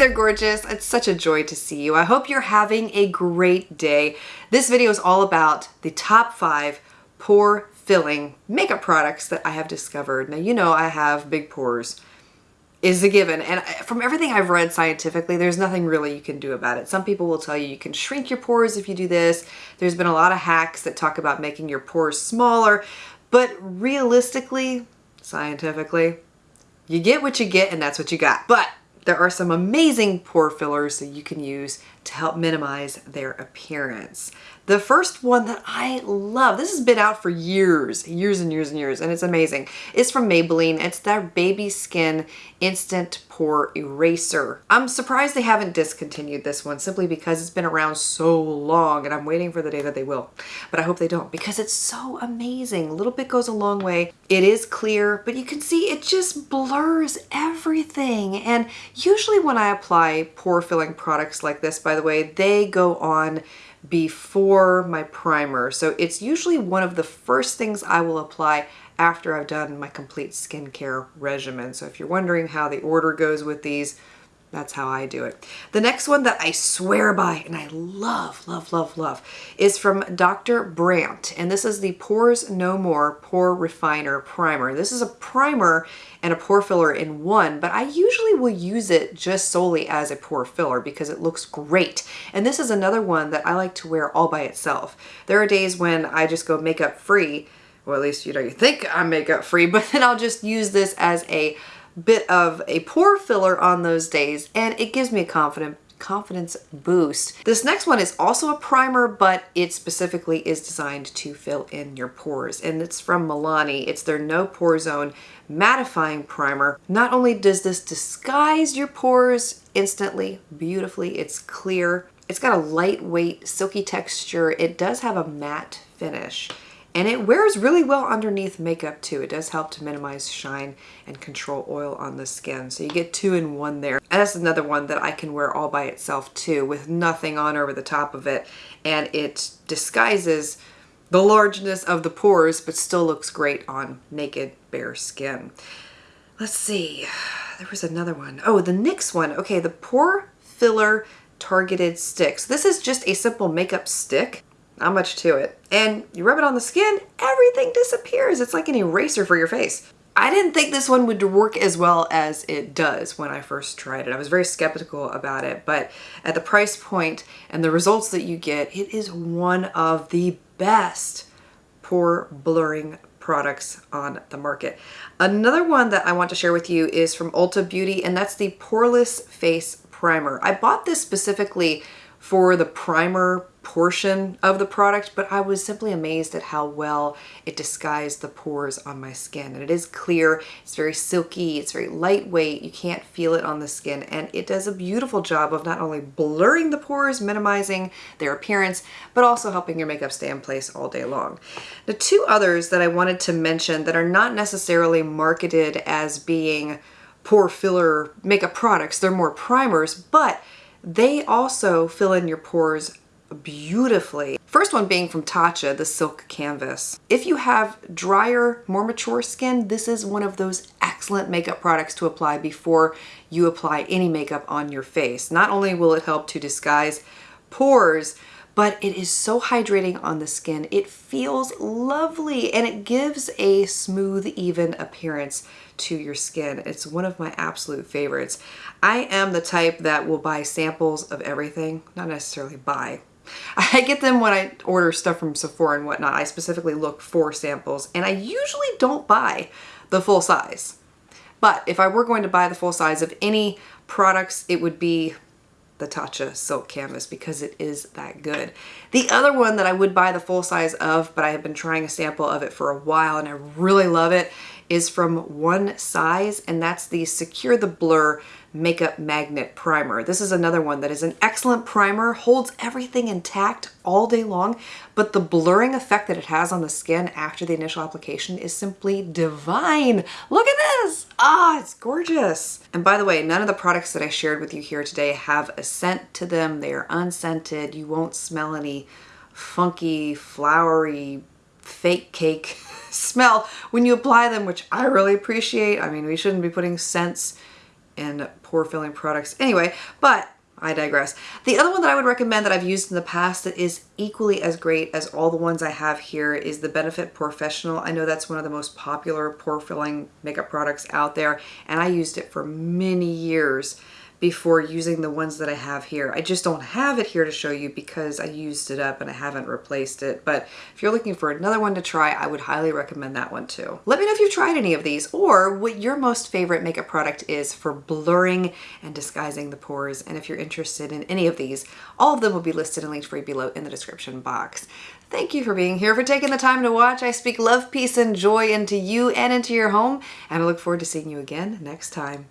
there, gorgeous. It's such a joy to see you. I hope you're having a great day. This video is all about the top five pore filling makeup products that I have discovered. Now, you know I have big pores is a given. And from everything I've read scientifically, there's nothing really you can do about it. Some people will tell you you can shrink your pores if you do this. There's been a lot of hacks that talk about making your pores smaller, but realistically, scientifically, you get what you get and that's what you got. But there are some amazing pore fillers that you can use to help minimize their appearance. The first one that I love, this has been out for years, years and years and years, and it's amazing, is from Maybelline. It's their Baby Skin Instant Pore Eraser. I'm surprised they haven't discontinued this one simply because it's been around so long and I'm waiting for the day that they will. But I hope they don't because it's so amazing. A little bit goes a long way. It is clear, but you can see it just blurs everything. And usually when I apply pore filling products like this, by the way, they go on before my primer. So it's usually one of the first things I will apply after I've done my complete skincare regimen. So if you're wondering how the order goes with these, that's how I do it. The next one that I swear by and I love, love, love, love is from Dr. Brandt. And this is the Pores No More Pore Refiner Primer. This is a primer and a pore filler in one, but I usually will use it just solely as a pore filler because it looks great. And this is another one that I like to wear all by itself. There are days when I just go makeup free, or at least, you know, you think I'm makeup free, but then I'll just use this as a bit of a pore filler on those days and it gives me a confident confidence boost. This next one is also a primer, but it specifically is designed to fill in your pores. And it's from Milani. It's their No Pore Zone Mattifying Primer. Not only does this disguise your pores instantly, beautifully, it's clear. It's got a lightweight, silky texture. It does have a matte finish. And it wears really well underneath makeup too. It does help to minimize shine and control oil on the skin. So you get two in one there. And that's another one that I can wear all by itself too with nothing on over the top of it. And it disguises the largeness of the pores but still looks great on naked bare skin. Let's see, there was another one. Oh, the NYX one. Okay, the Pore Filler Targeted Sticks. This is just a simple makeup stick not much to it. And you rub it on the skin, everything disappears. It's like an eraser for your face. I didn't think this one would work as well as it does when I first tried it. I was very skeptical about it, but at the price point and the results that you get, it is one of the best pore blurring products on the market. Another one that I want to share with you is from Ulta Beauty, and that's the Poreless Face Primer. I bought this specifically for the primer portion of the product, but I was simply amazed at how well it disguised the pores on my skin. And it is clear, it's very silky, it's very lightweight, you can't feel it on the skin, and it does a beautiful job of not only blurring the pores, minimizing their appearance, but also helping your makeup stay in place all day long. The two others that I wanted to mention that are not necessarily marketed as being pore filler makeup products, they're more primers, but they also fill in your pores beautifully. First one being from Tatcha, the Silk Canvas. If you have drier, more mature skin, this is one of those excellent makeup products to apply before you apply any makeup on your face. Not only will it help to disguise pores, but it is so hydrating on the skin. It feels lovely and it gives a smooth, even appearance to your skin. It's one of my absolute favorites. I am the type that will buy samples of everything, not necessarily buy, I get them when I order stuff from Sephora and whatnot. I specifically look for samples and I usually don't buy the full size. But if I were going to buy the full size of any products, it would be the Tatcha Silk Canvas because it is that good. The other one that I would buy the full size of, but I have been trying a sample of it for a while and I really love it, is from One Size, and that's the Secure the Blur Makeup Magnet Primer. This is another one that is an excellent primer, holds everything intact all day long, but the blurring effect that it has on the skin after the initial application is simply divine. Look at this! Ah, it's gorgeous. And by the way, none of the products that I shared with you here today have a scent to them. They are unscented. You won't smell any funky, flowery, fake cake smell when you apply them, which I really appreciate. I mean, we shouldn't be putting scents in pore filling products anyway, but I digress. The other one that I would recommend that I've used in the past that is equally as great as all the ones I have here is the Benefit POREfessional. I know that's one of the most popular pore filling makeup products out there and I used it for many years before using the ones that I have here. I just don't have it here to show you because I used it up and I haven't replaced it. But if you're looking for another one to try, I would highly recommend that one too. Let me know if you've tried any of these or what your most favorite makeup product is for blurring and disguising the pores. And if you're interested in any of these, all of them will be listed and linked for you below in the description box. Thank you for being here, for taking the time to watch. I speak love, peace, and joy into you and into your home, and I look forward to seeing you again next time.